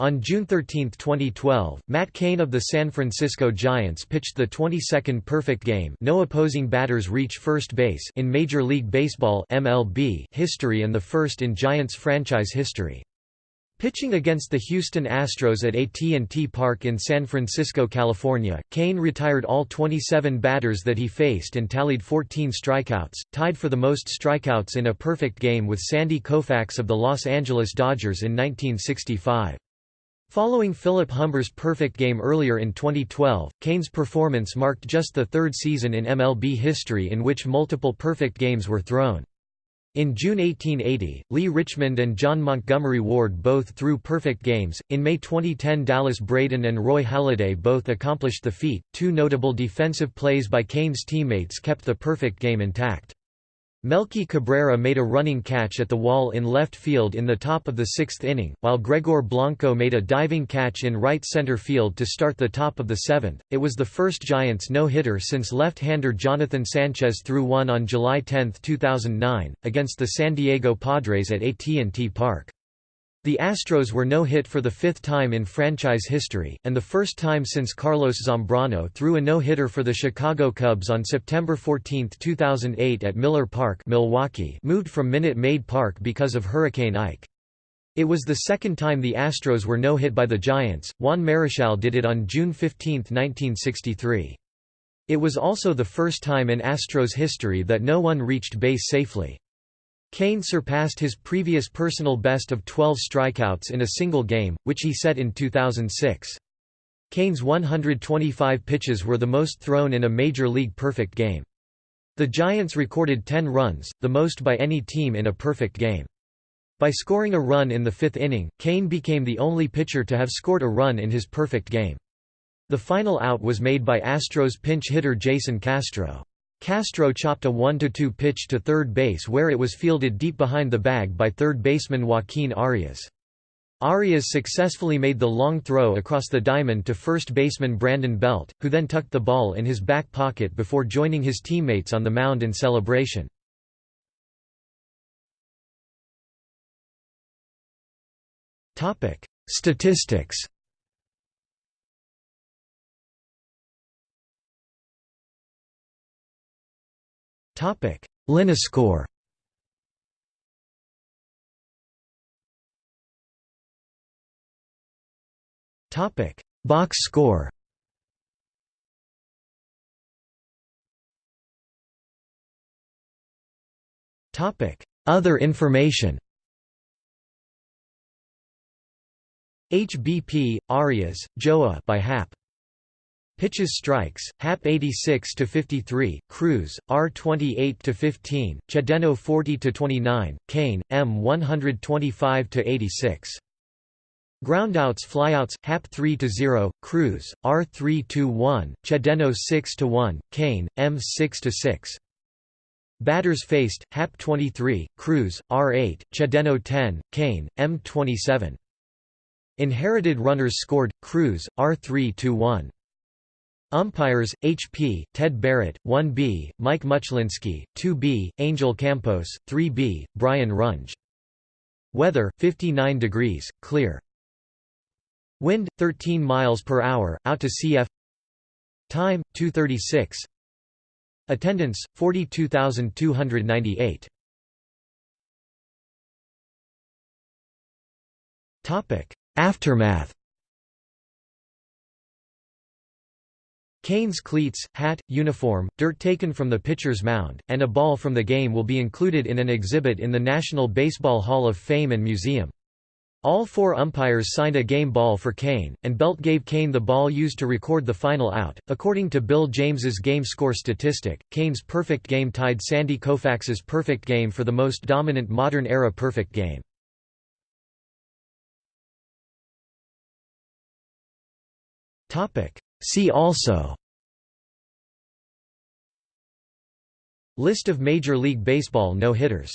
On June 13, 2012, Matt Cain of the San Francisco Giants pitched the 22nd perfect game no opposing batters reach first base in Major League Baseball MLB history and the first in Giants franchise history. Pitching against the Houston Astros at AT&T Park in San Francisco, California, Cain retired all 27 batters that he faced and tallied 14 strikeouts, tied for the most strikeouts in a perfect game with Sandy Koufax of the Los Angeles Dodgers in 1965. Following Philip Humber's perfect game earlier in 2012, Cain's performance marked just the third season in MLB history in which multiple perfect games were thrown. In June 1880, Lee Richmond and John Montgomery Ward both threw perfect games. In May 2010, Dallas Braden and Roy Halladay both accomplished the feat. Two notable defensive plays by Cain's teammates kept the perfect game intact. Melky Cabrera made a running catch at the wall in left field in the top of the sixth inning, while Gregor Blanco made a diving catch in right center field to start the top of the seventh. It was the first Giants no-hitter since left-hander Jonathan Sanchez threw one on July 10, 2009, against the San Diego Padres at AT&T Park. The Astros were no-hit for the fifth time in franchise history, and the first time since Carlos Zambrano threw a no-hitter for the Chicago Cubs on September 14, 2008 at Miller Park Milwaukee moved from Minute Maid Park because of Hurricane Ike. It was the second time the Astros were no-hit by the Giants, Juan Marichal did it on June 15, 1963. It was also the first time in Astros history that no one reached base safely. Cain surpassed his previous personal best of 12 strikeouts in a single game, which he set in 2006. Cain's 125 pitches were the most thrown in a Major League perfect game. The Giants recorded 10 runs, the most by any team in a perfect game. By scoring a run in the fifth inning, Cain became the only pitcher to have scored a run in his perfect game. The final out was made by Astros pinch hitter Jason Castro. Castro chopped a 1–2 pitch to third base where it was fielded deep behind the bag by third baseman Joaquin Arias. Arias successfully made the long throw across the diamond to first baseman Brandon Belt, who then tucked the ball in his back pocket before joining his teammates on the mound in celebration. Statistics Topic: Linescore. Topic: Box score. Topic: Other information. HBP, Arias, Joa by Happ. Pitches strikes, Happ 86 to 53, Cruz, R 28 to 15, Cedeño 40 to 29, Cain, M 125 to 86. Groundouts flyouts, Happ 3 to 0, Cruz, R 3 to 1, Cedeño 6 to 1, Cain, M 6 to 6. Batters faced, Happ 23, Cruz, R 8, Cedeño 10, Cain, M 27. Inherited runners scored, Cruz, R 3 to 1. Umpires, H.P., Ted Barrett, 1B, Mike Muchlinski, 2B, Angel Campos, 3B, Brian Runge. Weather, 59 degrees, clear. Wind, 13 miles per hour, out to CF Time, 236 Attendance, 42,298 Aftermath Cain's cleats, hat, uniform, dirt taken from the pitcher's mound, and a ball from the game will be included in an exhibit in the National Baseball Hall of Fame and Museum. All four umpires signed a game ball for Cain, and Belt gave Cain the ball used to record the final out. According to Bill James's game score statistic, Cain's perfect game tied Sandy Koufax's perfect game for the most dominant modern-era perfect game. See also List of Major League Baseball no-hitters